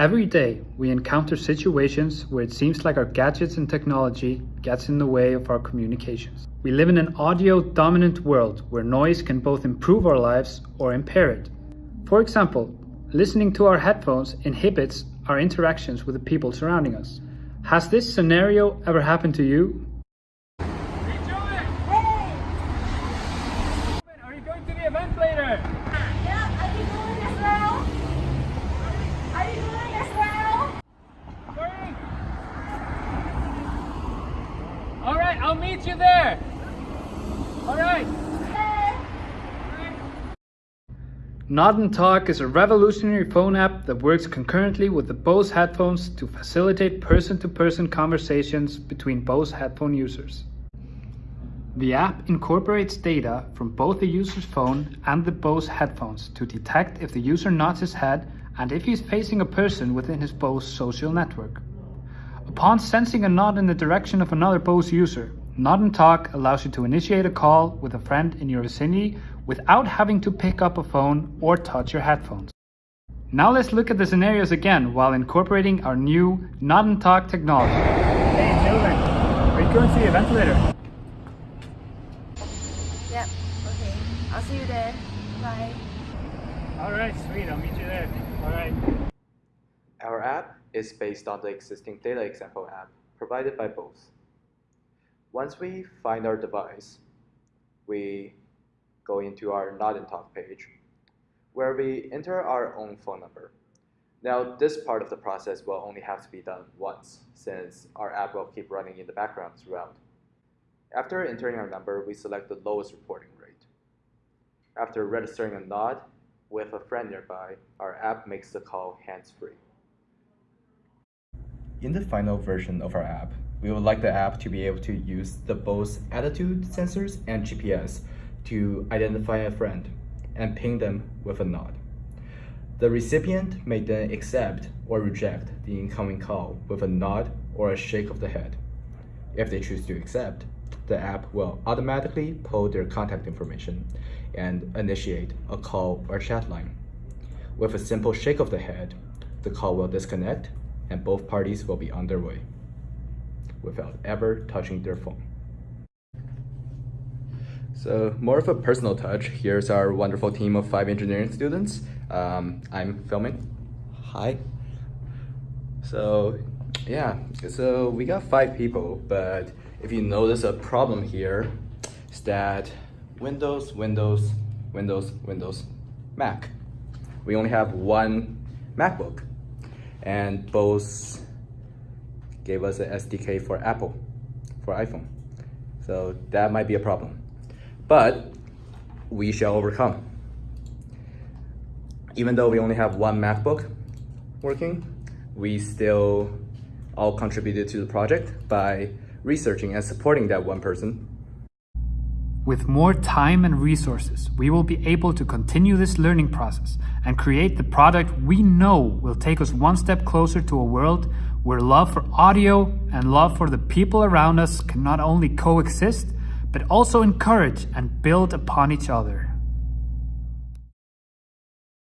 Every day, we encounter situations where it seems like our gadgets and technology gets in the way of our communications. We live in an audio-dominant world where noise can both improve our lives or impair it. For example, listening to our headphones inhibits our interactions with the people surrounding us. Has this scenario ever happened to you? Are you going to the event later? Yeah, are you going as well? Are you going as well? Sorry. All right, I'll meet you there. All right. Nod and Talk is a revolutionary phone app that works concurrently with the Bose headphones to facilitate person-to-person conversations between Bose headphone users. The app incorporates data from both the user's phone and the Bose headphones to detect if the user nods his head and if he's facing a person within his Bose social network. Upon sensing a nod in the direction of another Bose user, Nod and Talk allows you to initiate a call with a friend in your vicinity without having to pick up a phone or touch your headphones. Now let's look at the scenarios again while incorporating our new Nod and Talk technology. Hey, children. Are you going to the event later? Yep, okay. I'll see you there. Bye. All right, sweet. I'll meet you there. All right. Our app is based on the existing data example app provided by Bose. Once we find our device, we go into our Nod and Talk page, where we enter our own phone number. Now, this part of the process will only have to be done once, since our app will keep running in the background throughout. After entering our number, we select the lowest reporting rate. After registering a nod with a friend nearby, our app makes the call hands-free. In the final version of our app, we would like the app to be able to use the Bose attitude sensors and GPS to identify a friend and ping them with a nod. The recipient may then accept or reject the incoming call with a nod or a shake of the head. If they choose to accept, the app will automatically pull their contact information and initiate a call or chat line. With a simple shake of the head, the call will disconnect and both parties will be on their way without ever touching their phone. So more of a personal touch, here's our wonderful team of five engineering students. Um, I'm filming. Hi. So yeah, so we got five people, but if you notice a problem here, is that Windows, Windows, Windows, Windows, Mac. We only have one MacBook and Bose gave us an SDK for Apple, for iPhone. So that might be a problem but we shall overcome. Even though we only have one MacBook working, we still all contributed to the project by researching and supporting that one person. With more time and resources, we will be able to continue this learning process and create the product we know will take us one step closer to a world where love for audio and love for the people around us can not only coexist, but also encourage and build upon each other.